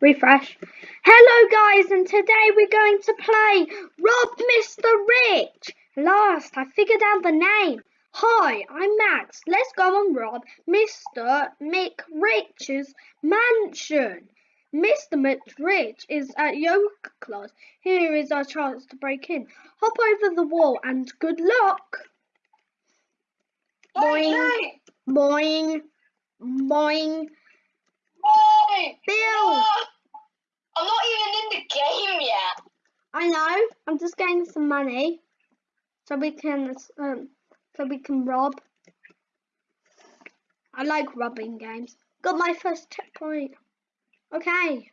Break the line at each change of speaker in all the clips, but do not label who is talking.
Refresh. Hello guys and today we're going to play Rob Mr. Rich. Last I figured out the name. Hi, I'm Max. Let's go on Rob Mr. Mick Rich's mansion. Mr. Mick Rich is at yoga class. Here is our chance to break in. Hop over the wall and good luck. Boing, boing, boing.
Hey.
Bill.
No. I'm not even in the game yet.
I know. I'm just getting some money, so we can um, so we can rob. I like robbing games. Got my first checkpoint. Okay.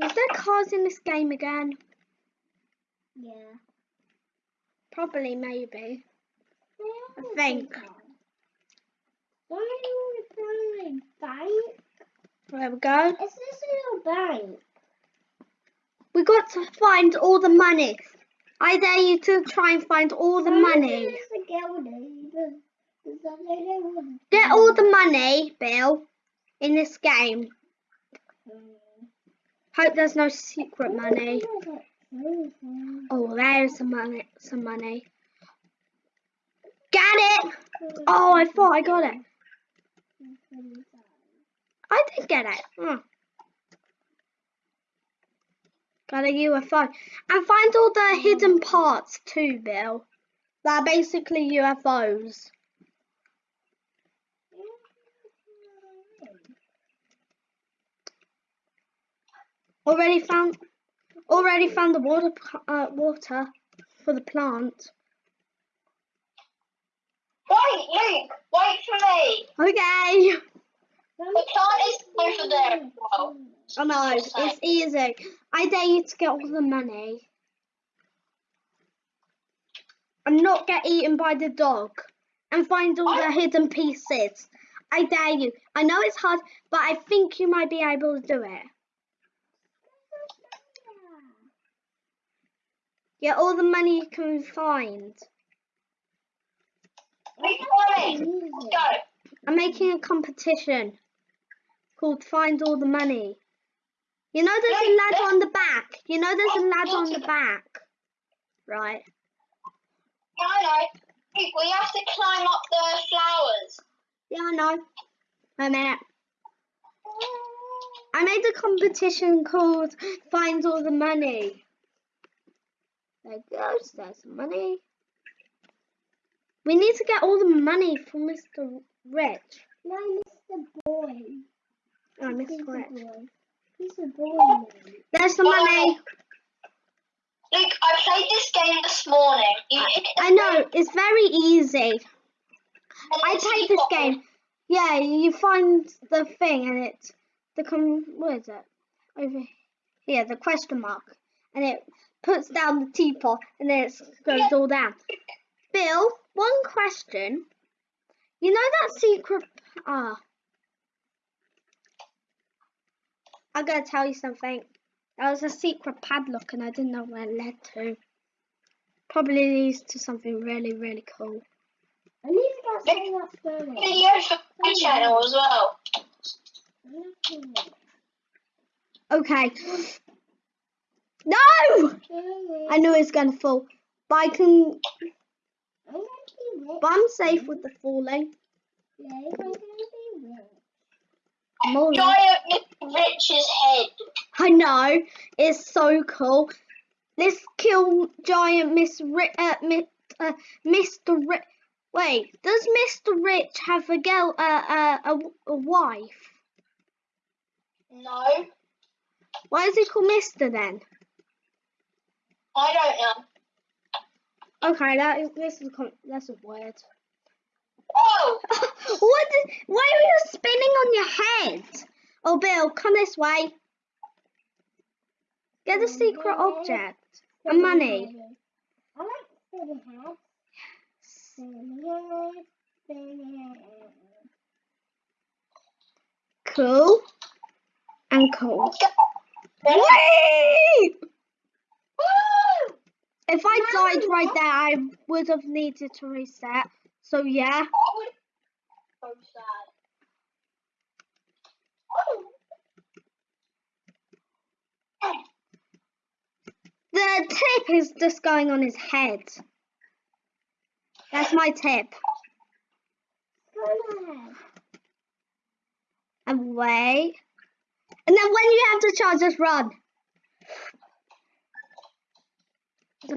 Is there cars in this game again?
Yeah.
Probably, maybe. I think.
Why are you bank?
There we go.
Is this a little bank?
We got to find all the money. I dare you to try and find all the money. Get all the money, Bill, in this game. Hope there's no secret money. Oh, there's some money. Some money. Get it! Oh, I thought I got it. I did get it. Oh. Got a UFO. And find all the hidden parts too, Bill. They're basically UFOs. Already found. Already found the water. Uh, water for the plant.
Wait, Luke, wait for me.
Okay.
The plant is over there.
Oh no, it's easy. I dare you to get all the money. And not get eaten by the dog. And find all the hidden pieces. I dare you. I know it's hard, but I think you might be able to do it. Get all the money you can find.
Me. Let's go.
I'm making a competition called Find All the Money. You know there's a ladder on the back. You know there's a ladder on the back. Right.
No, no. Luke, we have to climb up the flowers.
Yeah, I know. Wait a minute. I made a competition called Find All the Money. There goes, there's some money. We need to get all the money from Mr. Rich.
No, Mr. Boy.
Oh,
He's
Mr.
a
Rich.
boy. He's a boy. man.
There's the money.
Luke, I played this game this morning. You hit
I know, it's very easy. I played this
got-
game. Yeah, you find the thing and it's the com what is it? Over here, the question mark. And it puts down the teapot and then it goes all down. Bill, one question. You know that secret ah I'm gonna tell you something. That was a secret padlock and I didn't know where it led to. Probably leads to something really, really cool.
I need to get something that's burning.
video for my channel as well.
Okay. No! I knew it was gonna fall. But I can but I'm safe with the falling. More-
Giant Mr. Rich's head.
I know. It's so cool. Let's kill giant Miss Ri- uh, uh, Mr. Rich. Wait, does Mr. Rich have a girl, uh, uh, a, a wife?
No,
Why is he called Mister then?
I don't know.
Okay, that is this is that's weird.
Oh,
what? Did, why are you spinning on your head? Oh, Bill, come this way. Get the secret object and money.
I like.
Cool and cool.
let's go.
Whee!
Woo!
If I died right there, I would have needed to reset. So yeah,
I would- sad. Oh.
The tip is just going on his head. That's my tip.
Ahead.
Away. And then when you have the charge, just run.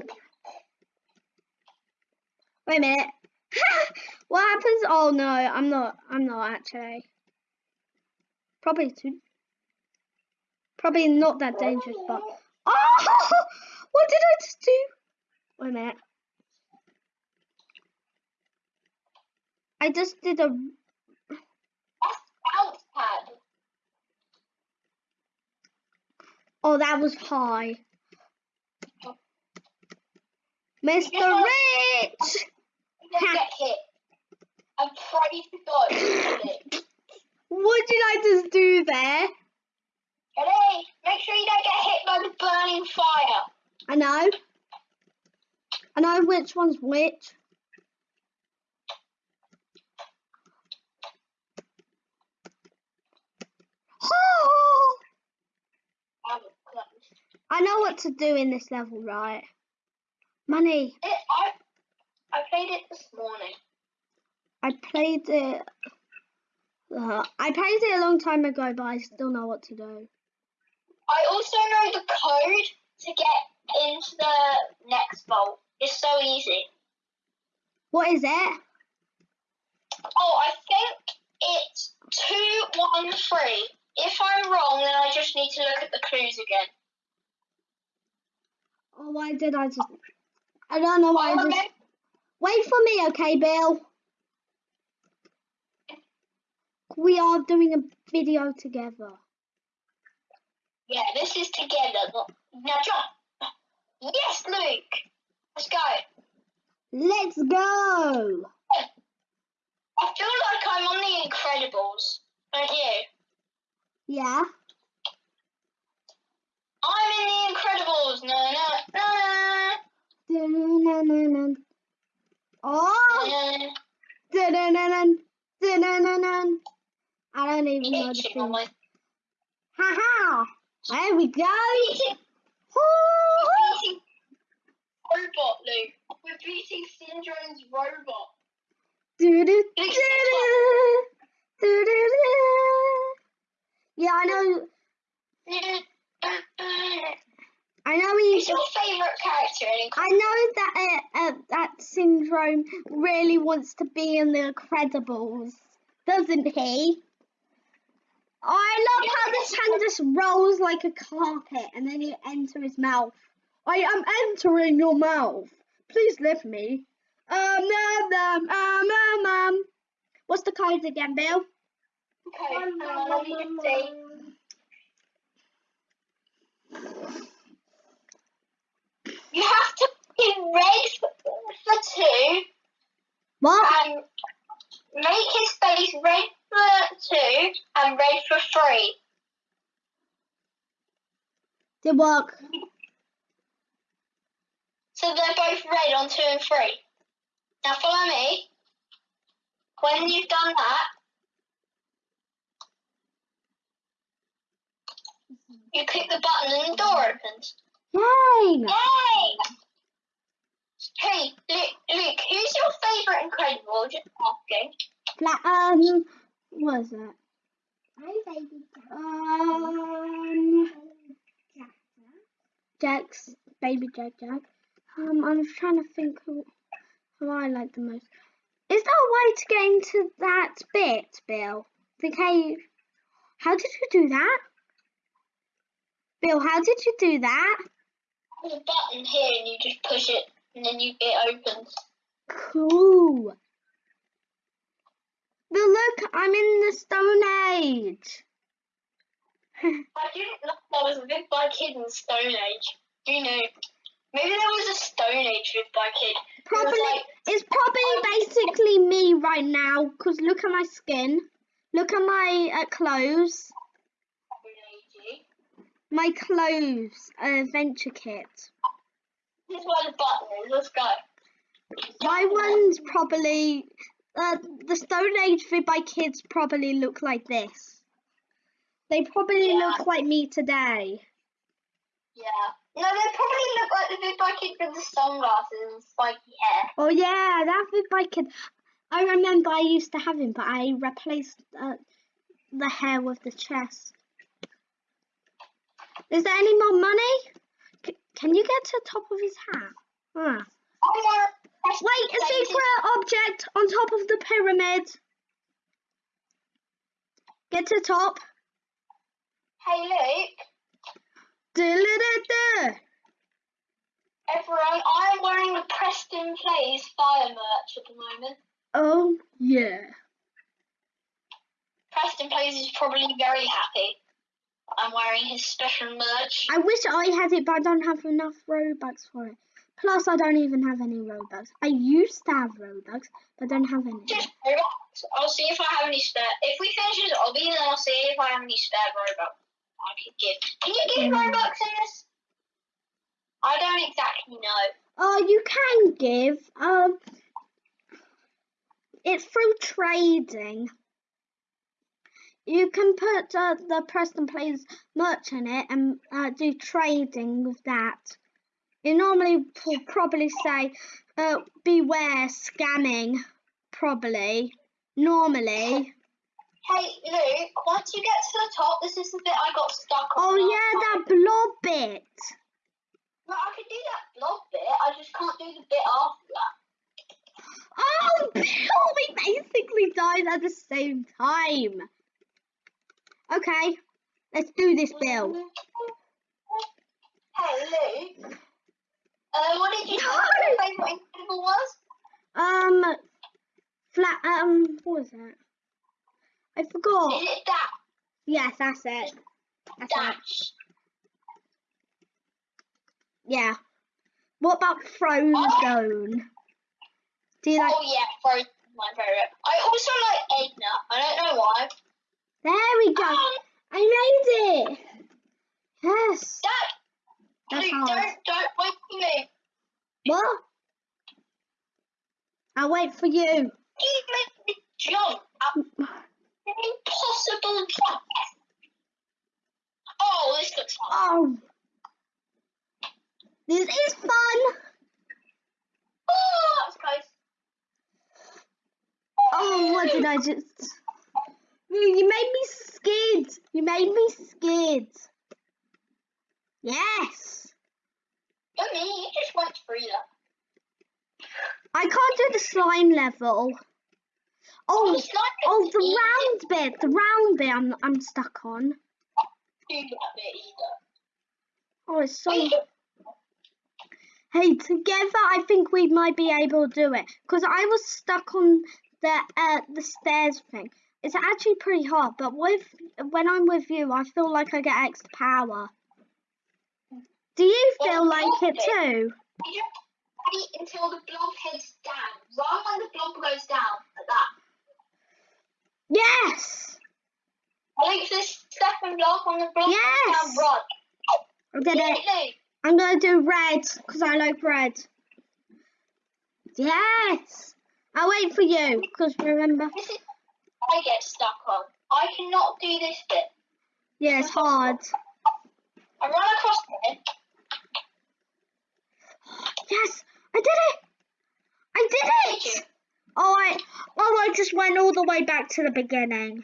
Wait a minute. what happens? Oh no, I'm not. I'm not actually. Probably too. Probably not that dangerous, but. Oh! What did I just do? Wait a minute. I just did a.
That's bounce pad.
Oh, that was high. Mr. Rich!
Get hit. I pray to God you get hit.
What did I just do there?
Ready? Make sure you don't get hit by the burning fire.
I know. I know which one's which.
Close.
I know what to do in this level, right? Money.
It, I, I played it this morning.
I played it. Uh, I played it a long time ago, but I still know what to do.
I also know the code to get into the next vault. It's so easy.
What is it?
Oh, I think it's 213. If I'm wrong, then I just need to look at the clues again.
Oh, why did I just? I don't know why just. Wait for me, okay, Bill? We are doing a video together.
yeah, this is together. Not, now jump. Yes, Luke. Let's go.
Let's go!
I feel like I'm on the Incredibles. Don't you?
Yeah.
I'm in the Incredibles. No, no, no,
Oh! I don't even know the thing. Ha ha! There we go!
beating,
Hoo-hoo.
beating robot, Luke. We're beating Syndrome's robot.
Do-do-do-do. Do-do-do. Yeah, I know. I know he's.
your favourite character
I know that uh, uh, that syndrome really wants to be in the Incredibles, doesn't he? I love how this hand just rolls like a carpet and then you enter his mouth. I am entering your mouth. Please lift me. Um, um, um, um, um, um. What's the code again, Bill?
Okay, on, let me just see. You have to be red for, for two
What?
and make his face red for two and red for three.
Did work.
So they're both red on two and three. Now follow me. When you've done that, you click the button and the door opens.
Yay!
Yay! Hey, Luke, Luke who's your favourite Incredible? Just asking.
Fla- um, what is that?
I'm baby cat.
Um, Jack's baby Jack Jack. Um, I'm trying to think who, who I like the most. Is there a way to get into that bit, Bill? The cave. How did you do that? Bill, how did you do that?
There's a button here and you just push it and then you it opens.
Cool. Bill, look, I'm in the Stone Age.
I didn't know there was a Big by Kid in Stone Age. You know? Maybe there was a Stone Age Big by Kid. It
Probably,
like-
it's probably basically me right now. Cause look at my skin. Look at my uh, clothes. My clothes adventure kit.
This where the button is. Let's go.
My one's probably uh, the Stone Age vid by kids probably look like this. They probably
Yeah.
look like me today.
Yeah. No, they probably look like the big by kid with the sunglasses and spiky hair.
Oh yeah, that vid by kid. I remember I used to have him, but I replaced uh, the hair with the chest. Is there any more money? C- can you get to the top of his hat? Huh.
I want
Wait, a secret object on top of the pyramid. Get to the top.
Hey, Luke.
Du-lu-du-du.
Everyone, I'm wearing the Preston Plays fire merch at the moment.
Oh yeah.
Preston Plays is probably very happy. I'm wearing his special merch.
I wish I had it, but I don't have enough Robux for it. Plus, I don't even have any Robux. I used to have Robux, but I don't have any.
Just Robux. I'll see if I have any spare. If we finish this obby, then I'll see if I have any spare Robux I could give. Can you give
Mm.
Robux in this? I don't exactly know.
Oh, you can give. Um, it's through trading. You can put uh, the Preston Plays merch in it and uh, do trading with that. You normally will probably say, uh, beware scamming, probably. Normally.
Hey, Luke, once you get to the top, this is the bit I got stuck on.
Oh, yeah, that blob bit.
No, I could do that blob bit, I just can't do the bit after that.
Oh, Bill, we basically died at the same time. Okay, let's do this, Bill.
Hey, Luke. Uh, what did you say your favourite Incredible was?
Um, flat. Um, what was it? I forgot.
Is it that?
Yes, that's it. That's it. Yeah. What about Frozone? Do you like?
Oh yeah, Frozone my favourite. I also like Edna. I don't know why.
There we go.
Um,
I made it. Yes.
Dad,
That's
Luke,
hard.
don't, don't wait for me.
What? I'll wait for you.
You make me jump an impossible jump. Oh, this looks fun.
Oh. This is fun.
Oh, that was close.
Oh, what did I just? You made me scared. You made me scared. Yes.
Me, you just through that.
I can't do the slime level. Oh,
it's
oh, the
easy
round bit. The round bit. I'm I'm stuck on.
do that bit either.
Oh, it's so. Hey, together I think we might be able to do it. Cause I was stuck on the uh the stairs thing. It's actually pretty hard, but with when I'm with you, I feel like I get extra power. Do you
Well,
feel like it too?
You wait until the blob heads down. Run when the blob goes down, like that.
Yes,
Wait for the second blob when the blob
Yes.
goes down, run.
I did it. I'm gonna do red because I like red. Yes, I'll wait for you because remember,
This is what I get stuck on. I cannot do this bit.
yeah, it's hard.
I run across it.
Yes, I did it. I did
Did
it. Oh, I oh I just went all the way back to the beginning.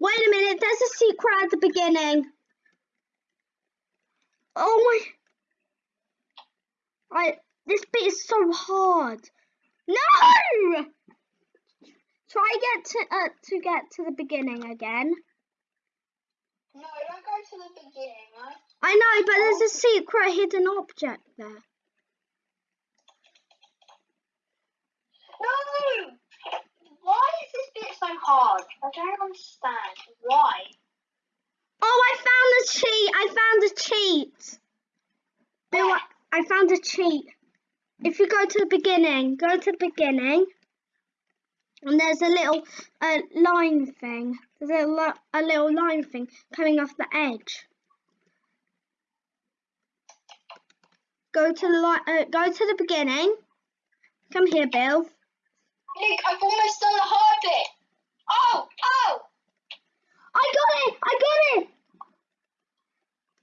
Wait a minute, there's a secret at the beginning. Oh my! I this bit is so hard. No! Try get to uh, to get to the beginning again.
No, don't go to the beginning, right?
I know, but there's a secret hidden object there.
No! Why is this bit so hard? I don't understand. Why?
Oh, I found a cheat. I found a cheat. Bill, I found a cheat. If you go to the beginning, go to the beginning, and there's a little uh, line thing. There's a, li- a little line thing coming off the edge. Go to the li- uh, go to the beginning. Come here, Bill.
Luke, I've almost done the hard bit. Oh, oh!
I got it! I got it!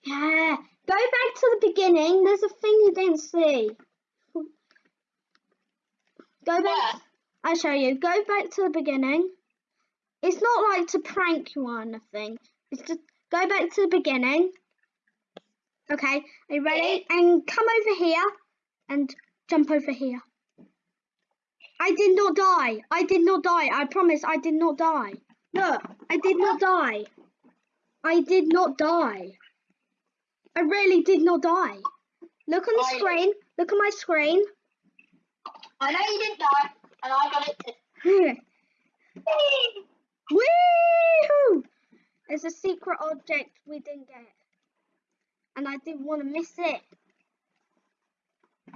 Yeah. Go back to the beginning. There's a thing you didn't see. Go back.
Where?
I'll show you. Go back to the beginning. It's not like to prank you or anything. It's just go back to the beginning. Okay, are you ready? And come over here and jump over here. I did not die. I did not die. I promise I did not die. Look, I did not die. I did not die. I really did not die. Look on the
I-
screen. Look at my screen.
I know you didn't die, and I got it too.
Woohoo! There's a secret object we didn't get. And I didn't want to miss it.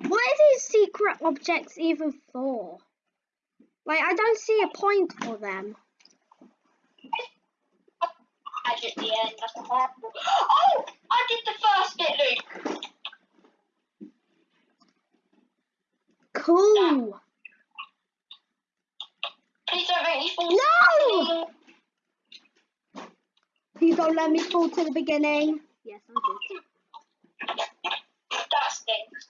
What are these secret objects even for? Like, I don't see a point for them.
Edge at the end. That's horrible. Oh, I did the first bit, Luke.
Cool.
Please don't make me fall.
No! Please don't let me fall to the beginning. Yes, I did.
That stinks.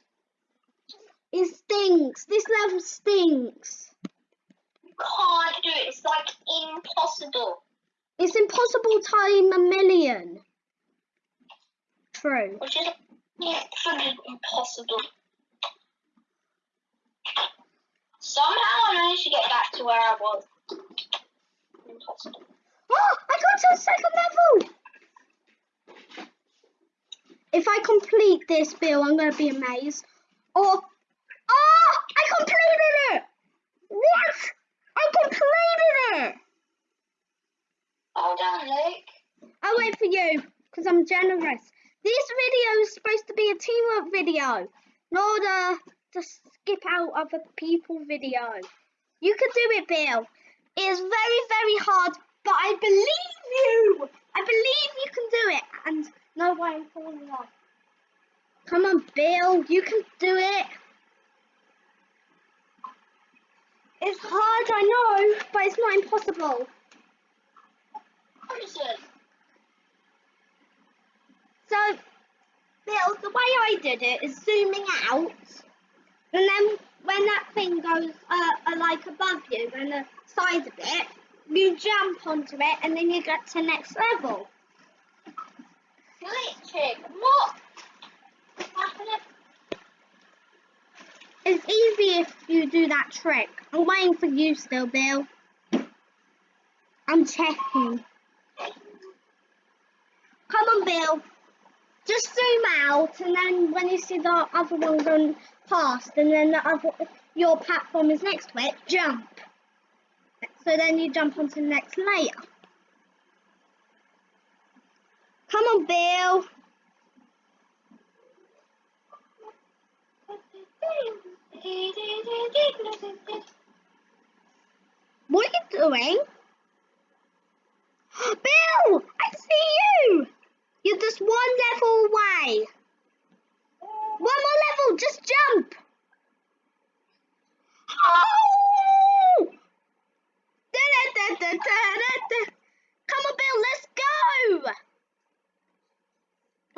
It stinks. This level stinks.
Can't do it. It's like impossible.
It's impossible time a million. True.
Which is infinitely impossible. Somehow I managed to get back to where I was. Impossible.
Oh, I got to the second level. If I complete this, Bill, I'm going to be amazed. Or, oh, I completed it. What? I completed it.
Well done, Luke.
I'll wait for you because I'm generous. This video is supposed to be a teamwork video, not a to skip out other people video. You can do it, Bill. It is very, very hard, but I believe you. I believe you can do it. And no way I'm falling off. Come on, Bill. You can do it. It's hard, I know, but it's not impossible. So, Bill, the way I did it is zooming out, and then when that thing goes uh, uh, like above you and the side of it, you jump onto it, and then you get to next level.
Glitching. What? Happening?
It's easy if you do that trick. I'm waiting for you still, Bill. I'm checking. Come on, Bill. Just zoom out, and then when you see the other one going past, and then the other your platform is next to it, jump. So then you jump onto the next layer. Come on, Bill. What are you doing? Bill, I see you. You're just one level away. One more level, just jump. Come on, Bill, let's go.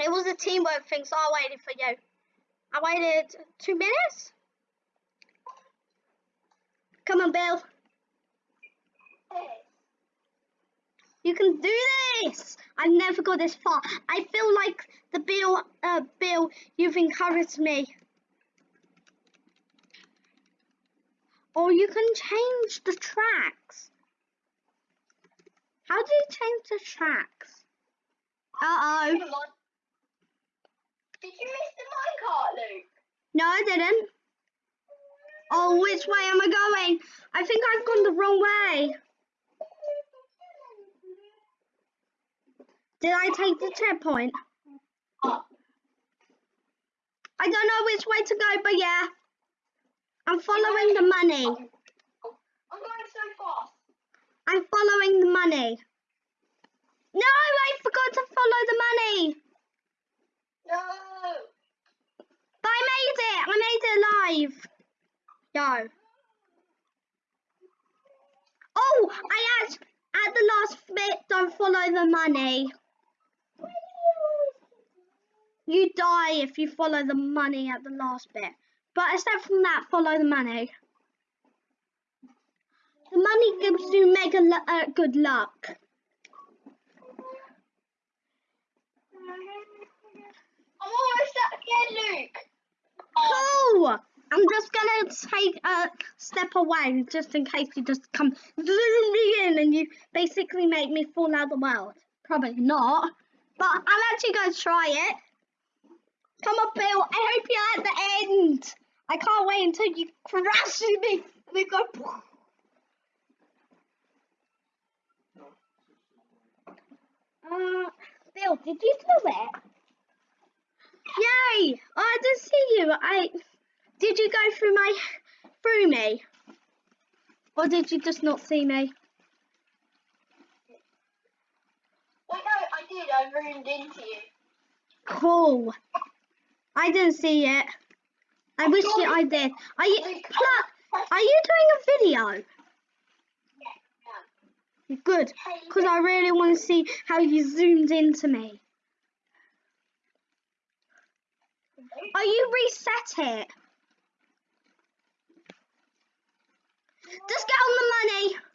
It was a teamwork thing, so I waited for you. I waited two minutes. Come on, Bill. You can do this. I never got this far. I feel like the Bill, uh, Bill, you've encouraged me. Or you can change the tracks. How do you change the tracks? Uh oh.
Did you miss the minecart, Luke?
No, I didn't. Oh, which way am I going? I think I've gone the wrong way. Did I take the checkpoint? I don't know which way to go, but yeah. I'm following the money.
I'm going so fast.
I'm following the money. No, I forgot to follow the money.
No.
But I made it. I made it alive. Yo. Oh, I asked at the last bit, don't follow the money. You die if you follow the money at the last bit. But except from that, follow the money. The money gives you mega uh, good luck.
I'm almost at again, Luke. Oh,
Cool. I'm just gonna take a step away just in case you just come zoom me in and you basically make me fall out of the world. Probably not, but I'm actually going to try it. Come on, Bill. I hope you're at the end. I can't wait until you crash me. We go. Uh, Bill, did you do it? Yay! Oh, I didn't see you. I did you go through my through me, or did you just not see me?
wait, no, did. I ruined into you.
Cool. I didn't see it. I wish you I did. Are you pla- Are you doing a video? Good, because I really want to see how you zoomed into me. Are you reset it? Just get on the money.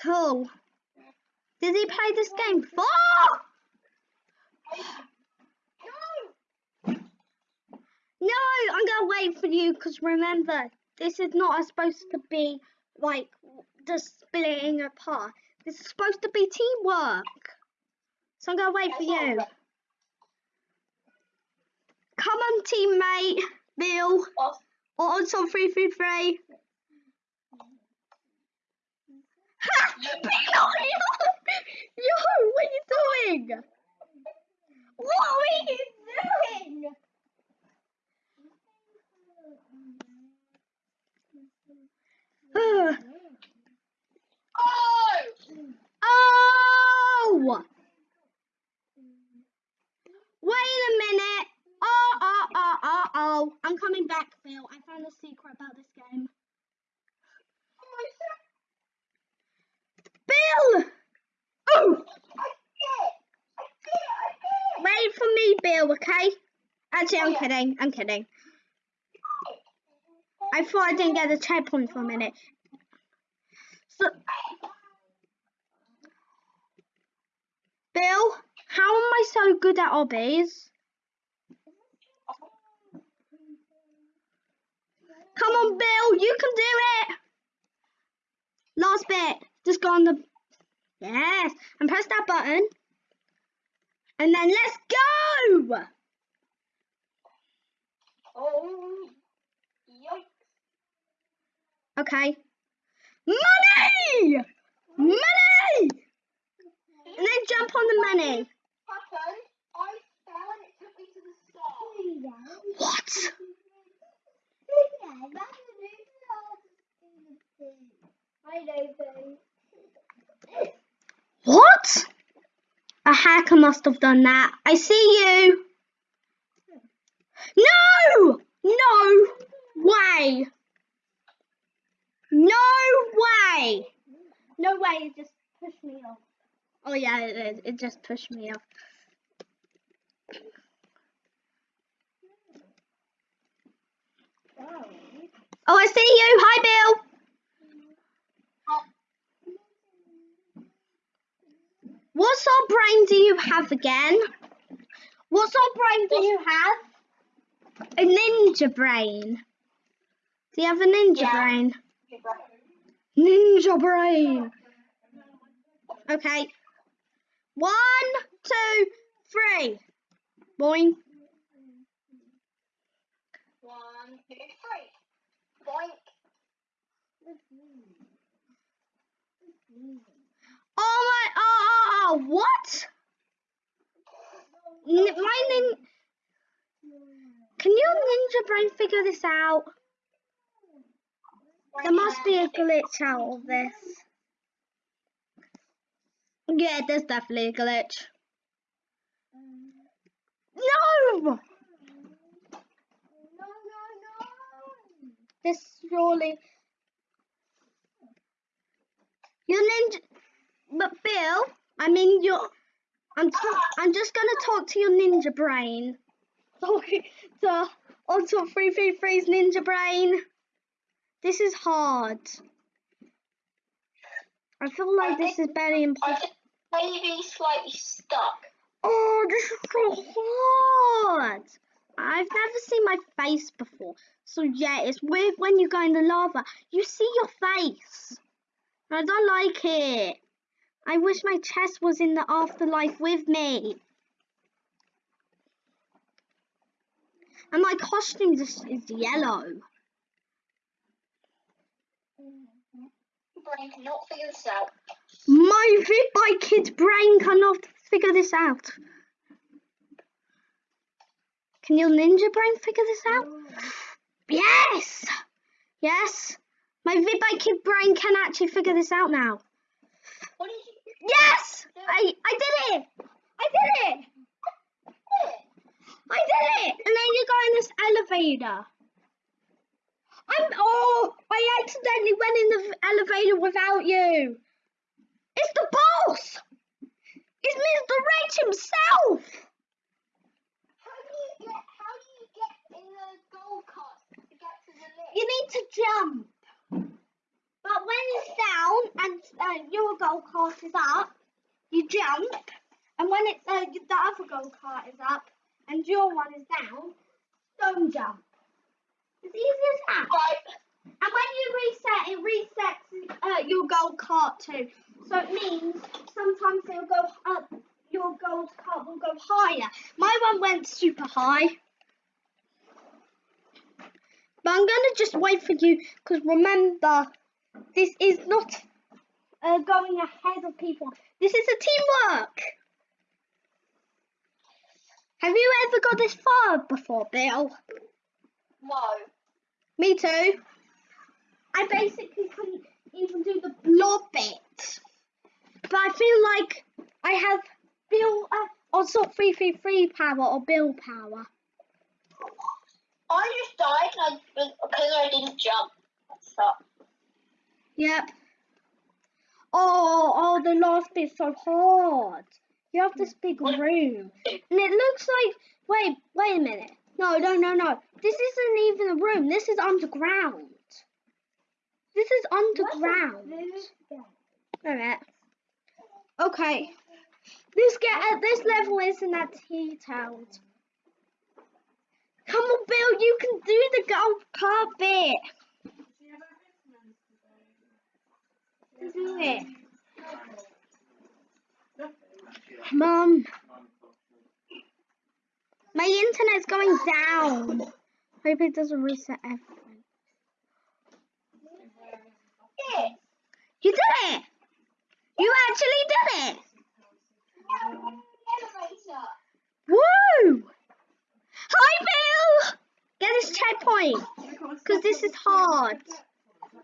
Cool. Did he play this game before?
No!
No, I'm gonna wait for you because remember, this is not supposed to be like just splitting apart. This is supposed to be teamwork. So I'm gonna wait for you. Come on, teammate, Bill. Or on some 333. Ha! Yo, what are you doing? What are you doing?
Oh!
Oh! Wait a minute. Oh, oh, oh, oh, oh. I'm coming back, Phil. I found a secret about this game. Bill! Oh! Wait for me, Bill, okay? Actually, I'm kidding. I'm kidding. I thought I didn't get the checkpoint for a minute. So, Bill, how am I so good at obbies? Come on, Bill, you can do it. Last bit. Just go on the. Yes, and press that button. And then let's go.
Oh, yikes.
Okay. Money! Money! And then jump on the money.
Happened, I fell and it took me to the start.
What?
I know.
What? A hacker must have done that. I see you. No! No way. No way. No way, it just pushed me off. Oh yeah, it is. It just pushed me off. Oh, I see you. Hi, Bill. What sort of brain do you have again? What sort of brain do you have? A ninja brain. Do you have a ninja
Yeah.
brain? Ninja brain. Okay. One, two, three. Boing.
One, two, three. Boink.
Oh my! Oh, oh, Wow, what? N my name? Can you Ninja Brain figure this out? There must be a glitch out of this. Yeah, there's definitely a glitch. No! This surely... Your ninja... But Bill... I mean your. I'm talk, I'm just gonna talk to your ninja brain. Talking to on top three three three's ninja brain. This is hard. I feel like this is very
I
important.
maybe slightly stuck.
Oh, this is so hard. I've never seen my face before. So yeah, it's weird when you go in the lava. You see your face. I don't like it. I wish my chest was in the afterlife with me. And my costume just is yellow.
Brain cannot figure this out.
My Vidbite kid's brain cannot figure this out. Can your ninja brain figure this out? Yes! Yes! My Vidbite kid brain can actually figure this out now.
What did you
Yes! I, I did it! I did it! I did it! And then you go in this elevator. I'm oh I accidentally went in the elevator without you. It's the boss! It's Mr. Rich himself!
How do you get? How do you get in the gold cart to get to the lift?
You need to jump. It's down and uh, your gold cart is up, you jump. And when it's uh, the other gold cart is up and your one is down, don't jump. It's easy as that.
Right.
And when you reset, it resets uh, your gold cart too. So it means sometimes it'll go up, your gold cart will go higher. My one went super high. But I'm gonna just wait for you because remember, this is not uh, going ahead of people. This is a teamwork. Have you ever got this far before, Bill?
No.
Me too. I basically couldn't even do the blob bit. But I feel like I have Bill uh, or sort 333 power or Bill power.
I just died and I, because I didn't jump. So,
Yep. Oh, oh, the last bit's so hard. You have this big room. And it looks like, wait, wait a minute. No, no, no, no. This isn't even a room. This is underground. This is underground. Alright. Okay. This get at this level isn't that detailed. Come on, Bill, you can do the gold card bit. Do it. Mum. My internet's going down. Hope it doesn't reset everything. You did it! You actually did it! Woo! Hi, Bill! Get this checkpoint. Because this is hard.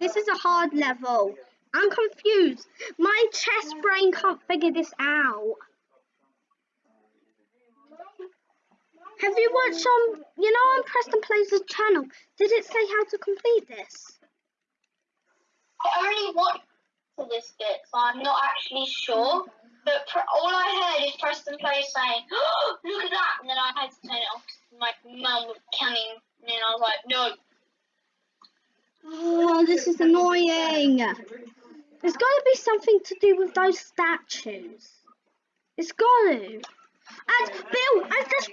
This is a hard level. I'm confused. My chest brain can't figure this out. Have you watched on, you know, on Preston Plays' channel? Did it say how to complete this?
I only watched this bit, so I'm not actually sure. But pr- all I heard is Preston Plays saying, oh, "Look at that!" and then I had to turn it off. 'cause My mum was coming, and then I was like, "No."
Oh, this is annoying. There's got to be something to do with those statues. It's got to. And Bill, I just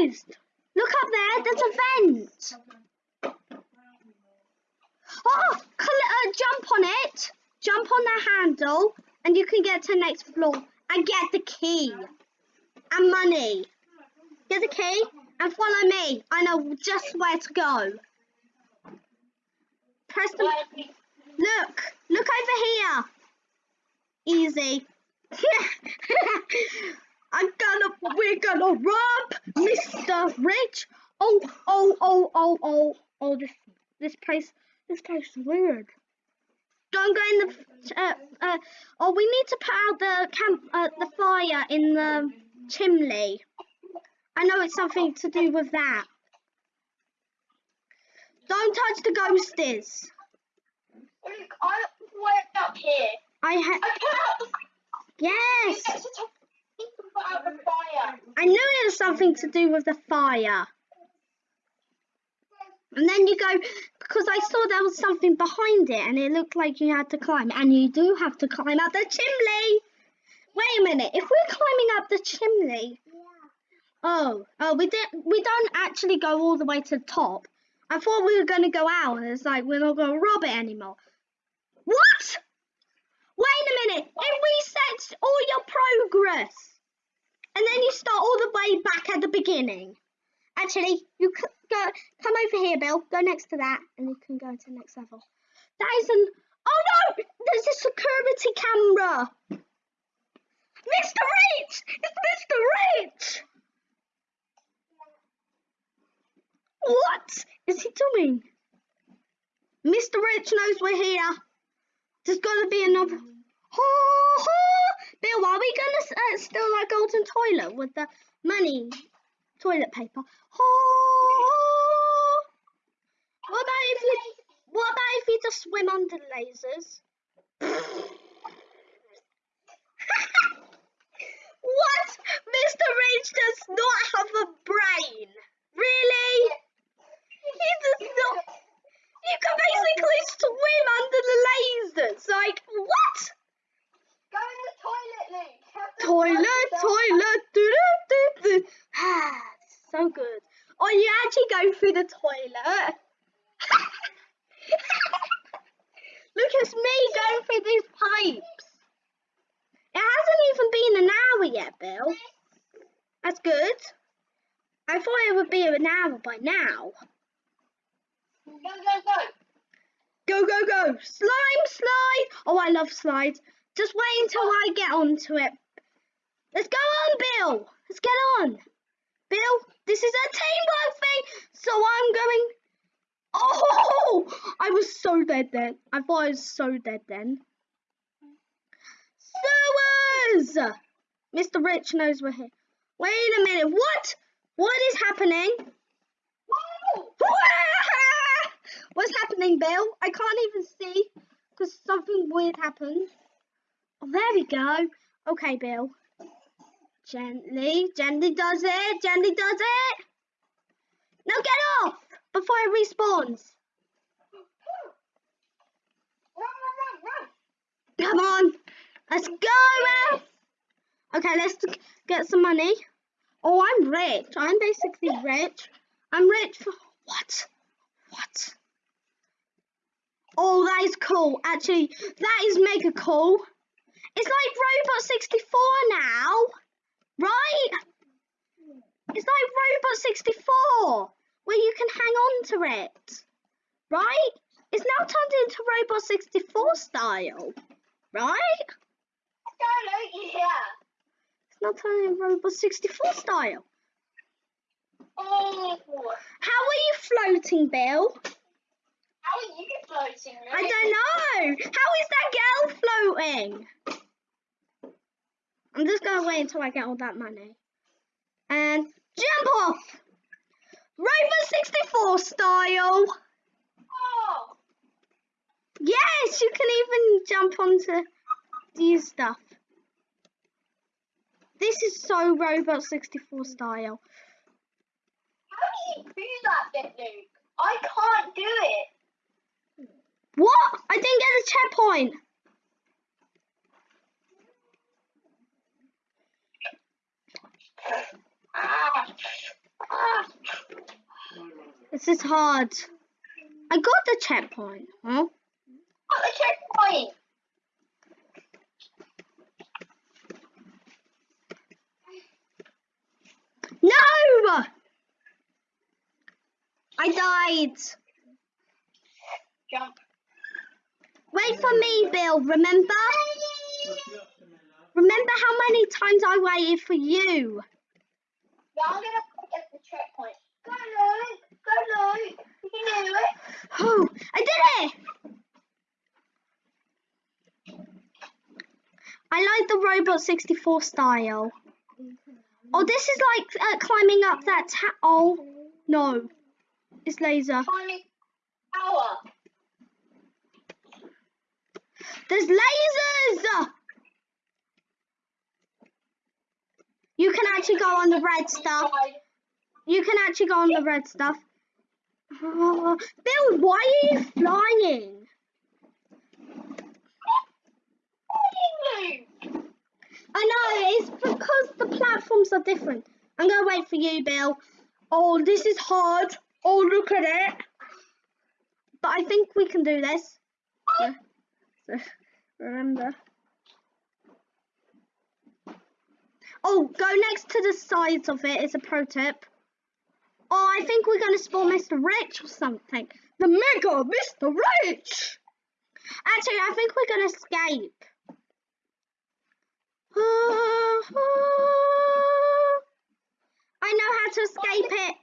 realised. Look up there. There's a vent. Oh, uh, jump on it. Jump on the handle, and you can get to the next floor and get the key and money. Get the key and follow me. I know just where to go. Press the Look, look over here. Easy. I'm gonna, we're gonna rob Mr. Rich. Oh, oh, oh, oh, oh, oh, this, this place, this place is weird. Don't go in the, uh, uh, oh, we need to put out the camp, uh, the fire in the chimney. I know it's something to do with that. Don't touch the ghosties.
Look, I'm way up here.
I ha-
I put out the
yes.
Get to top- you can put out the fire.
I knew it was something to do with the fire. And then you go because I saw there was something behind it, and it looked like you had to climb, and you do have to climb up the chimney. Wait a minute. If we're climbing up the chimney, oh, oh, we did. We don't actually go all the way to the top. I thought we were going to go out, and it's like we're not going to rob it anymore. What? Wait a minute. It resets all your progress. And then you start all the way back at the beginning. Actually, you go come over here, Bill. Go next to that, and you can go to the next level. That is an. Oh no! There's a security camera. Mr. Rich! It's Mr. Rich! What is he doing? Mr. Rich knows we're here. There's got to be another. Ho, ho. Bill, are we to uh, steal that golden toilet with the money toilet paper? Ho, ho. What about if you? What about if you just swim under lasers? what? Mr. Rich does not have a brain. Really? He does not. You can basically swim under the lasers. Like, what?
Go in the toilet, the
Toilet, toilet, doo doo doo doo. Ah, so good. Or you actually go through the toilet. Look, it's me going through these pipes. It hasn't even been an hour yet, Bill. That's good. I thought it would be an hour by now.
Go, go, go.
Go, go, go. Slime slide. Oh, I love slides. Just wait until I get onto it. Let's go on, Bill. Let's get on. Bill, this is a teamwork thing. So I'm going. Oh, I was so dead then. I thought I was so dead then. Sewers! Mr. Rich knows we're here. Wait a minute. What? What is happening?
Whoa!
What's Bill? I can't even see because something weird happened. Oh, there we go. Okay, Bill. Gently, gently does it, gently does it. Now get off before it respawns. Come on, let's go. Okay, let's get some money. Oh, I'm rich. I'm basically rich. I'm rich for what? What? Oh, that is cool. Actually, that is mega cool. It's like Robot 64 now, right? It's like Robot 64, where you can hang on to it, right? It's now turned into Robot 64 style, right?
Go, Luke, yeah.
It's now turned into Robot 64 style.
Oh,
How are you floating, Bill?
How are you floating, Luke?
I don't know. How is that girl floating? I'm just gonna wait until I get all that money. And jump off! Robot 64 style!
Oh,
Yes, you can even jump onto these stuff. This is so Robot 64 style.
how do you do that bit, Luke? I can't do it.
What? I didn't get a checkpoint. This is hard. I got the checkpoint. Huh?
Got the checkpoint.
No! I died.
Jump.
Wait for me, Bill. Remember? Remember how many times I waited for you?
Yeah, I'm gonna get the checkpoint. Go, Luke. Go, Luke. You can do it.
Oh, I did it! I like the Robot 64 style. Oh, this is like uh, climbing up that ta- Oh, no. It's laser.
Climbing,
There's lasers! You can actually go on the red stuff. You can actually go on the red stuff. Oh, Bill, why are you flying? I know, it's because the platforms are different. I'm going to wait for you, Bill. Oh, this is hard. Oh, look at it. But I think we can do this. So, so, remember. Oh, go next to the sides of it. It's a pro tip. Oh, I think we're going to spawn Mr. Rich or something. The Mega Mr. Rich! Actually, I think we're going to escape. I know how to escape it.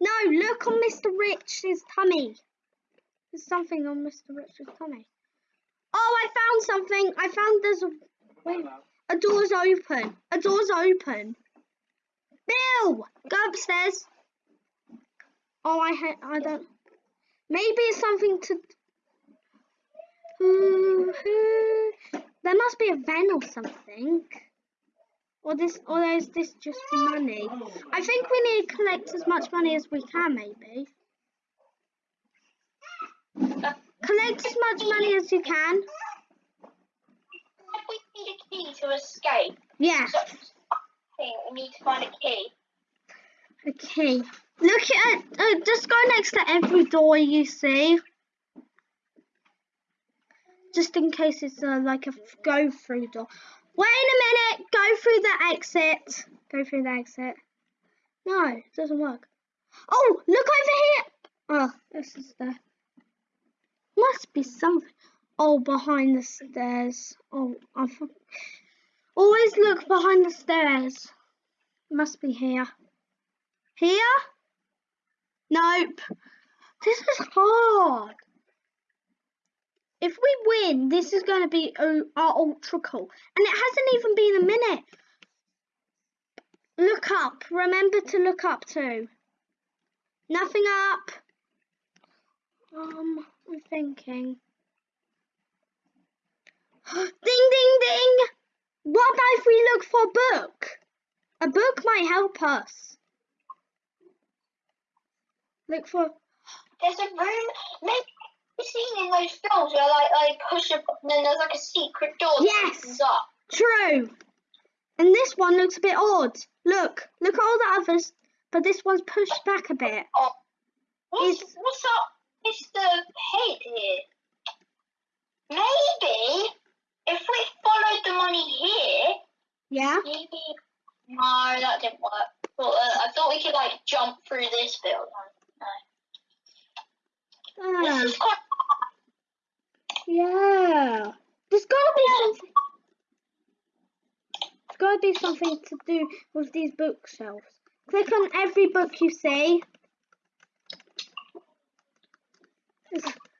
No, look on Mr. Rich's tummy. There's something on Mr. Rich's tummy. Oh, I found something. I found there's a wait. A door's open. A door's open. Bill, go upstairs. Oh, I ha I don't. Maybe it's something to. There must be a van or something. Or this, or is this just for money? I think we need to collect as much money as we can, maybe. Collect as much money as you can.
We need a key to escape.
Yeah.
So, we need to find a key.
Okay. Look at, uh, just go next to every door you see. Just in case it's uh, like a go through door. Wait a minute. Go through the exit. Go through the exit. No, it doesn't work. Oh, look over here. Oh, this is the. Must be something. Oh, behind the stairs. Oh, I always look behind the stairs. Must be here. Here? Nope. This is hard. If we win, this is going to be our ultra cool. And it hasn't even been a minute. Look up. Remember to look up too. Nothing up. Um, I'm thinking. ding, ding, ding. What about if we look for a book? A book might help us. Look for.
There's a room. Maybe you've seen in those films where like I push a button and there's like a secret door
Yes.
up.
True. And this one looks a bit odd. Look, look at all the others, but this one's pushed back a bit.
Oh, what's
It's-
what's up, Mr. Head here? Maybe if we followed the money here,
Yeah.
maybe. No, that didn't work. Well, uh, I thought we could like jump through this building. No.
Ah,
This is quite.
yeah. There's gotta be something. There's gotta be something to do with these bookshelves. Click on every book you see. There's-